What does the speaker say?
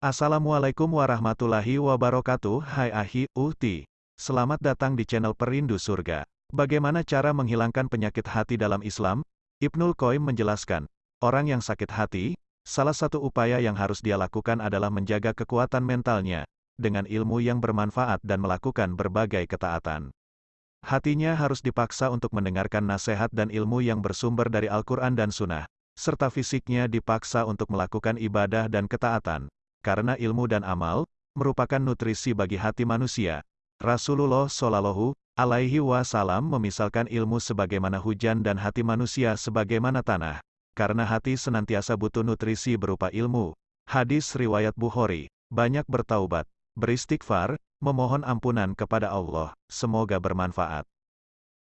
Assalamualaikum warahmatullahi wabarakatuh Hai ahi, uhti. Selamat datang di channel Perindu Surga. Bagaimana cara menghilangkan penyakit hati dalam Islam? Ibnul Qayyim menjelaskan, orang yang sakit hati, salah satu upaya yang harus dia lakukan adalah menjaga kekuatan mentalnya, dengan ilmu yang bermanfaat dan melakukan berbagai ketaatan. Hatinya harus dipaksa untuk mendengarkan nasihat dan ilmu yang bersumber dari Al-Quran dan Sunnah, serta fisiknya dipaksa untuk melakukan ibadah dan ketaatan, karena ilmu dan amal, merupakan nutrisi bagi hati manusia. Rasulullah Shallallahu Alaihi Wasallam memisalkan ilmu sebagaimana hujan dan hati manusia sebagaimana tanah, karena hati senantiasa butuh nutrisi berupa ilmu. Hadis riwayat Bukhari, banyak bertaubat, beristighfar, memohon ampunan kepada Allah, semoga bermanfaat.